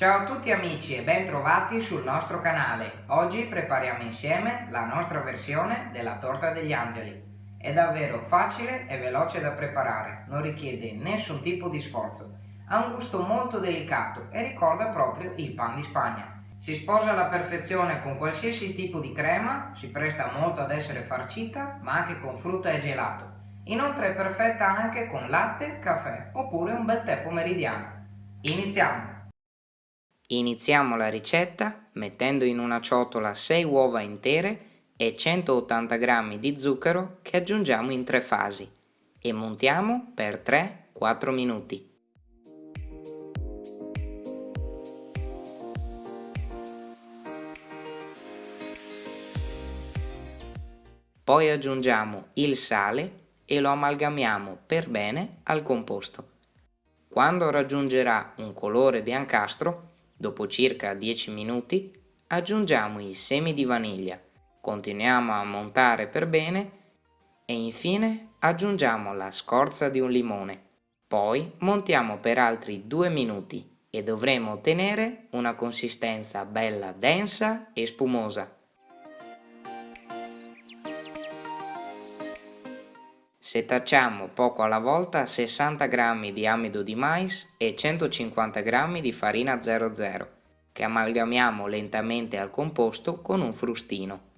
Ciao a tutti amici e ben trovati sul nostro canale. Oggi prepariamo insieme la nostra versione della torta degli angeli. È davvero facile e veloce da preparare, non richiede nessun tipo di sforzo. Ha un gusto molto delicato e ricorda proprio il pan di Spagna. Si sposa alla perfezione con qualsiasi tipo di crema, si presta molto ad essere farcita, ma anche con frutta e gelato. Inoltre è perfetta anche con latte, caffè oppure un bel tè pomeridiano. Iniziamo! Iniziamo la ricetta mettendo in una ciotola 6 uova intere e 180 g di zucchero che aggiungiamo in tre fasi e montiamo per 3-4 minuti. Poi aggiungiamo il sale e lo amalgamiamo per bene al composto. Quando raggiungerà un colore biancastro Dopo circa 10 minuti aggiungiamo i semi di vaniglia, continuiamo a montare per bene e infine aggiungiamo la scorza di un limone. Poi montiamo per altri 2 minuti e dovremo ottenere una consistenza bella densa e spumosa. Setacciamo poco alla volta 60 g di amido di mais e 150 g di farina 00 che amalgamiamo lentamente al composto con un frustino.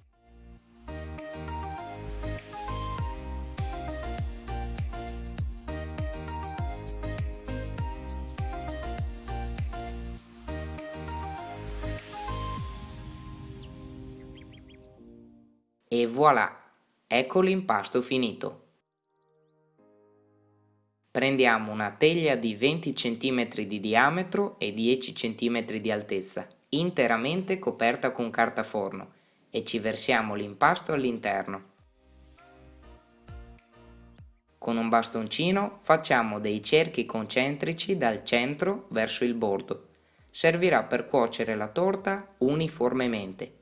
E voilà! Ecco l'impasto finito. Prendiamo una teglia di 20 cm di diametro e 10 cm di altezza, interamente coperta con carta forno e ci versiamo l'impasto all'interno. Con un bastoncino facciamo dei cerchi concentrici dal centro verso il bordo. Servirà per cuocere la torta uniformemente.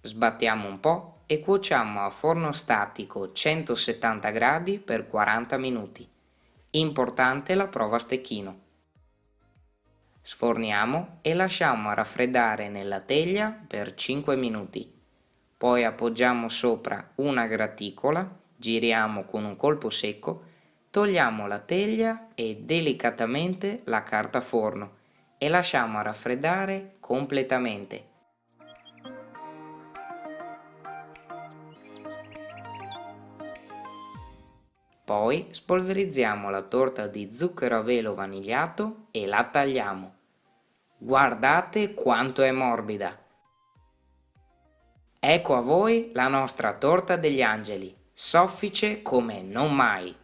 Sbattiamo un po' e cuociamo a forno statico 170 gradi per 40 minuti. Importante la prova a stecchino. Sforniamo e lasciamo raffreddare nella teglia per 5 minuti. Poi appoggiamo sopra una graticola, giriamo con un colpo secco, togliamo la teglia e delicatamente la carta forno e lasciamo raffreddare completamente Poi spolverizziamo la torta di zucchero a velo vanigliato e la tagliamo. Guardate quanto è morbida! Ecco a voi la nostra torta degli angeli, soffice come non mai!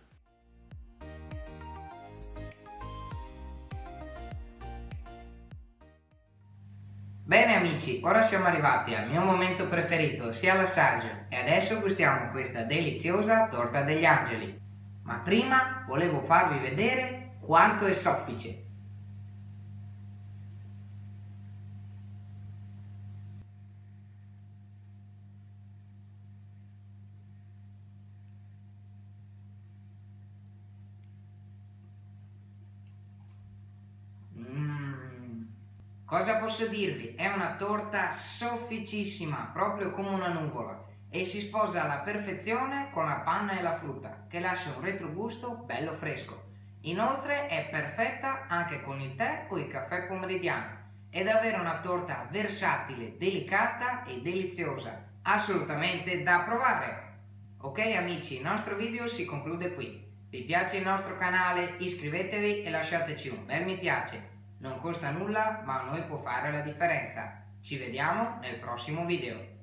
Bene amici, ora siamo arrivati al mio momento preferito, sia l'assaggio, e adesso gustiamo questa deliziosa torta degli angeli ma prima volevo farvi vedere quanto è soffice. Mm. Cosa posso dirvi? È una torta sofficissima, proprio come una nuvola e si sposa alla perfezione con la panna e la frutta, che lascia un retrogusto bello fresco. Inoltre è perfetta anche con il tè o il caffè pomeridiano. È davvero una torta versatile, delicata e deliziosa, assolutamente da provare! Ok amici, il nostro video si conclude qui. Vi piace il nostro canale? Iscrivetevi e lasciateci un bel mi piace. Non costa nulla, ma a noi può fare la differenza. Ci vediamo nel prossimo video.